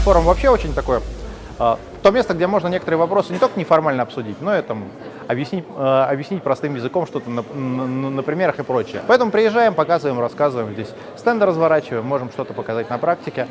форум вообще очень такое, э, то место, где можно некоторые вопросы не только неформально обсудить, но и там объяснить, э, объяснить простым языком что-то на, на, на примерах и прочее. Поэтому приезжаем, показываем, рассказываем, здесь стенды разворачиваем, можем что-то показать на практике.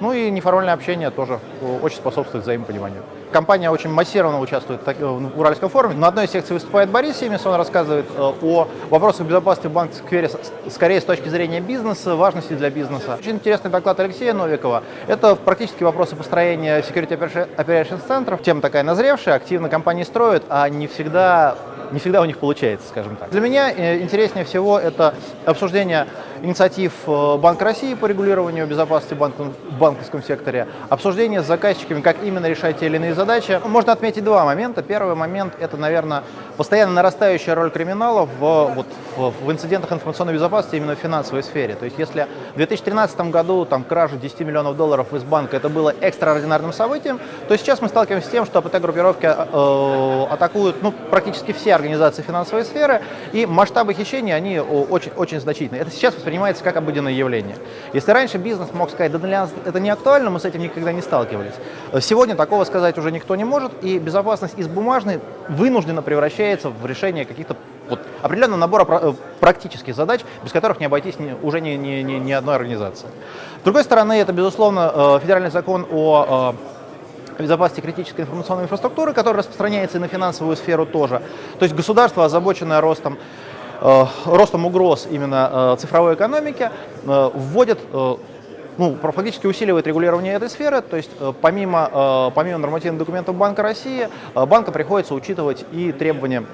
Ну и неформальное общение тоже очень способствует взаимопониманию. Компания очень массированно участвует в Уральском форуме. На одной секции выступает Борис Семис, он рассказывает э, о вопросах безопасности в банке сквере скорее с точки зрения бизнеса, важности для бизнеса. Очень интересный доклад Алексея Новикова. Это практически вопросы построения Security Operations центров. Тема такая назревшая, активно компании строят, а не всегда не всегда у них получается, скажем так. Для меня э, интереснее всего это обсуждение инициатив э, Банка России по регулированию безопасности в банковском секторе, обсуждение с заказчиками, как именно решать те или иные задачи. Можно отметить два момента. Первый момент – это, наверное, постоянно нарастающая роль криминала в, вот, в, в инцидентах информационной безопасности именно в финансовой сфере. То есть если в 2013 году там, кража 10 миллионов долларов из банка это было экстраординарным событием, то сейчас мы сталкиваемся с тем, что АПТ-группировки э, атакуют ну, практически все организации финансовой сферы, и масштабы хищений они очень, очень значительные. Это сейчас воспринимается как обыденное явление. Если раньше бизнес мог сказать, да для нас это не актуально, мы с этим никогда не сталкивались, сегодня такого сказать уже никто не может, и безопасность из бумажной вынуждена превращается в решение каких-то вот, определенного набора э, практических задач, без которых не обойтись уже ни, ни, ни, ни одной организации. С другой стороны, это, безусловно, э, федеральный закон о э, безопасности критической информационной инфраструктуры, который распространяется и на финансовую сферу тоже. То есть государство, озабоченное ростом, ростом угроз именно цифровой экономики, вводит ну, фактически усиливает регулирование этой сферы, то есть помимо, помимо нормативных документов Банка России, банка приходится учитывать и требования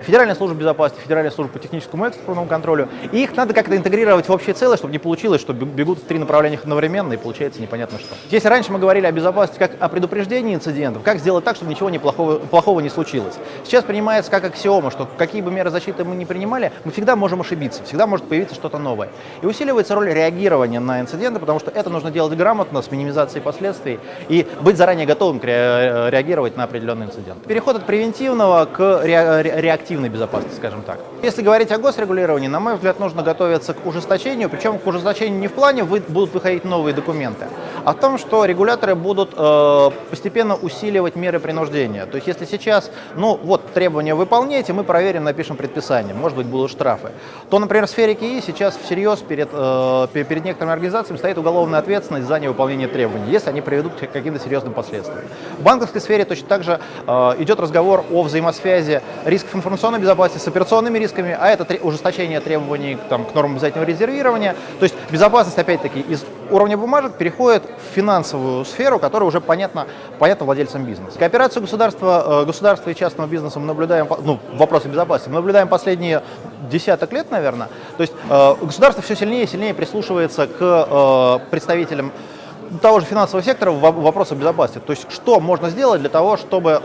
Федеральная служба безопасности, Федеральная служба по техническому экспортному контролю. И их надо как-то интегрировать в общее целое, чтобы не получилось, что бегут в три направления одновременно и получается непонятно что. Если раньше мы говорили о безопасности как о предупреждении инцидентов, как сделать так, чтобы ничего не плохого, не случилось. Сейчас принимается как аксиома, что какие бы меры защиты мы ни принимали, мы всегда можем ошибиться, всегда может появиться что-то новое. И усиливается роль реагирования на инциденты, потому что это нужно делать грамотно, с минимизацией последствий, и быть заранее готовым реагировать на определенный инцидент. Переход от превентивного к реактивному коллективной безопасности, скажем так. Если говорить о госрегулировании, на мой взгляд, нужно готовиться к ужесточению, причем к ужесточению не в плане вы, будут выходить новые документы, а в том, что регуляторы будут э, постепенно усиливать меры принуждения. То есть если сейчас, ну вот, требования выполняйте, мы проверим, напишем предписание, может быть, будут штрафы, то, например, в сфере КИИ сейчас всерьез перед, э, перед некоторыми организациями стоит уголовная ответственность за невыполнение требований, если они приведут к каким-то серьезным последствиям. В банковской сфере точно так же э, идет разговор о взаимосвязи рисков информационной информационной безопасности, с операционными рисками, а это ужесточение требований там, к нормам обязательного резервирования. То есть безопасность, опять-таки, из уровня бумажек переходит в финансовую сферу, которая уже понятна, понятна владельцам бизнеса. Кооперацию государства, э, государства и частного бизнеса мы наблюдаем, ну, вопросы безопасности, мы наблюдаем последние десяток лет, наверное. То есть э, государство все сильнее и сильнее прислушивается к э, представителям того же финансового сектора в вопросах безопасности. То есть что можно сделать для того, чтобы,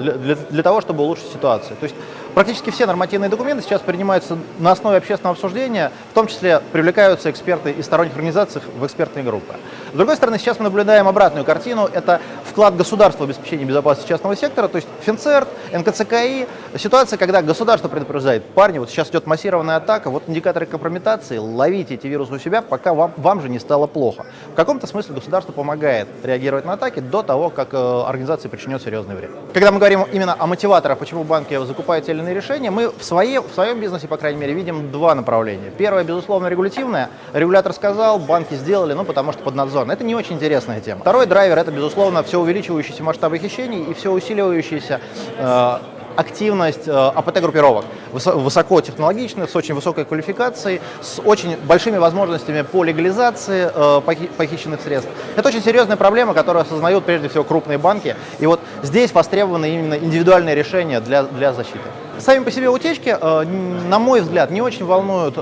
для, для того, чтобы улучшить ситуацию. То есть Практически все нормативные документы сейчас принимаются на основе общественного обсуждения, в том числе привлекаются эксперты из сторонних организаций в экспертные группы. С другой стороны, сейчас мы наблюдаем обратную картину, это вклад государства в обеспечение безопасности частного сектора, то есть Финцерт, НКЦКИ, ситуация, когда государство предупреждает, парни, вот сейчас идет массированная атака, вот индикаторы компрометации, ловите эти вирусы у себя, пока вам, вам же не стало плохо. В каком-то смысле государство помогает реагировать на атаки до того, как э, организации причинет серьезный вред. Когда мы говорим именно о мотиваторах, почему банки закупают те или иные решения, мы в, своей, в своем бизнесе, по крайней мере, видим два направления. Первое, безусловно, регулятивное. Регулятор сказал, банки сделали, ну, потому что под надзором. Это не очень интересная тема. Второй драйвер – это, безусловно, все увеличивающиеся масштабы хищений и все усиливающиеся э, активность э, АПТ-группировок, высокотехнологичных, с очень высокой квалификацией, с очень большими возможностями по легализации э, похищенных средств. Это очень серьезная проблема, которую осознают прежде всего крупные банки. И вот здесь востребованы именно индивидуальные решения для, для защиты. Сами по себе утечки, на мой взгляд, не очень волнуют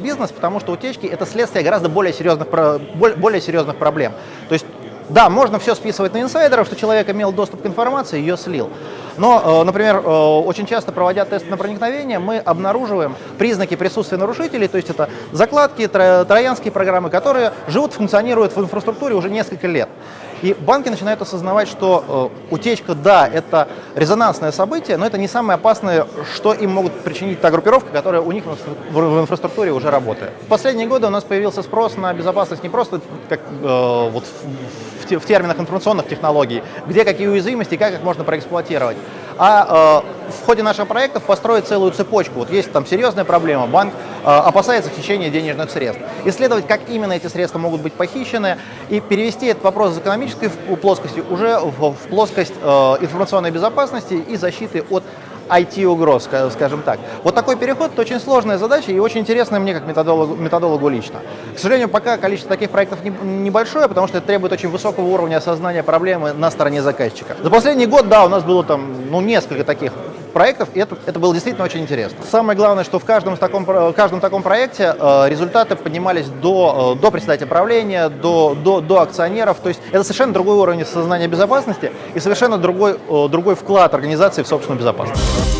бизнес, потому что утечки – это следствие гораздо более серьезных, более серьезных проблем. То есть да, можно все списывать на инсайдеров, что человек имел доступ к информации, ее слил. Но, э, например, э, очень часто проводя тест на проникновение, мы обнаруживаем признаки присутствия нарушителей, то есть это закладки, троянские программы, которые живут, функционируют в инфраструктуре уже несколько лет. И банки начинают осознавать, что э, утечка, да, это резонансное событие, но это не самое опасное, что им могут причинить та группировка, которая у них в, в инфраструктуре уже работает. В последние годы у нас появился спрос на безопасность не просто как э, вот в, в, в терминах информационных технологий, где какие уязвимости как их можно проэксплуатировать, а э, в ходе наших проектов построить целую цепочку. Вот есть там серьезная проблема, банк опасается хищения денежных средств. Исследовать, как именно эти средства могут быть похищены, и перевести этот вопрос из экономической плоскости уже в, в плоскость э, информационной безопасности и защиты от IT-угроз, скажем так. Вот такой переход – это очень сложная задача и очень интересная мне как методологу, методологу лично. К сожалению, пока количество таких проектов не, небольшое, потому что это требует очень высокого уровня осознания проблемы на стороне заказчика. За последний год, да, у нас было там ну, несколько таких проектов, и это, это было действительно очень интересно. Самое главное, что в каждом таком, каждом таком проекте э, результаты поднимались до, э, до председателя правления, до, до, до акционеров, то есть это совершенно другой уровень сознания безопасности и совершенно другой, э, другой вклад организации в собственную безопасность.